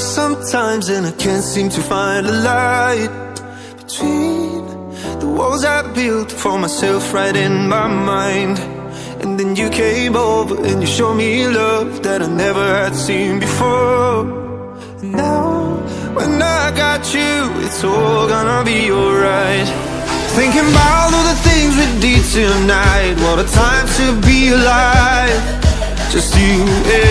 Sometimes and I can't seem to find a light Between the walls I built for myself right in my mind. And then you came over and you showed me love that I never had seen before. And now, when I got you, it's all gonna be alright. Thinking about all the things we did tonight What a time to be alive. Just you and